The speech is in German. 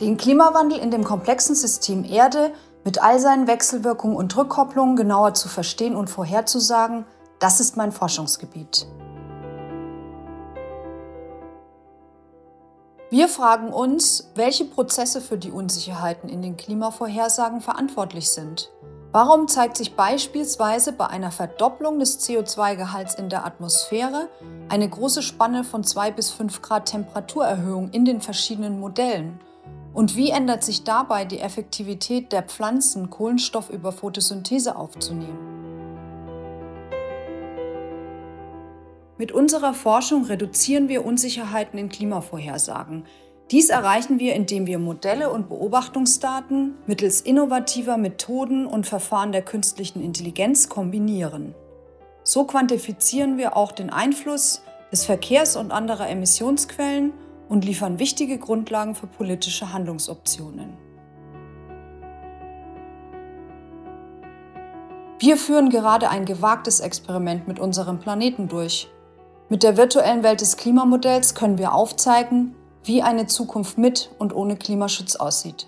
Den Klimawandel in dem komplexen System Erde mit all seinen Wechselwirkungen und Rückkopplungen genauer zu verstehen und vorherzusagen, das ist mein Forschungsgebiet. Wir fragen uns, welche Prozesse für die Unsicherheiten in den Klimavorhersagen verantwortlich sind. Warum zeigt sich beispielsweise bei einer Verdopplung des CO2-Gehalts in der Atmosphäre eine große Spanne von 2 bis 5 Grad Temperaturerhöhung in den verschiedenen Modellen? Und wie ändert sich dabei die Effektivität der Pflanzen, Kohlenstoff über Photosynthese aufzunehmen? Mit unserer Forschung reduzieren wir Unsicherheiten in Klimavorhersagen. Dies erreichen wir, indem wir Modelle und Beobachtungsdaten mittels innovativer Methoden und Verfahren der künstlichen Intelligenz kombinieren. So quantifizieren wir auch den Einfluss des Verkehrs und anderer Emissionsquellen und liefern wichtige Grundlagen für politische Handlungsoptionen. Wir führen gerade ein gewagtes Experiment mit unserem Planeten durch. Mit der virtuellen Welt des Klimamodells können wir aufzeigen, wie eine Zukunft mit und ohne Klimaschutz aussieht.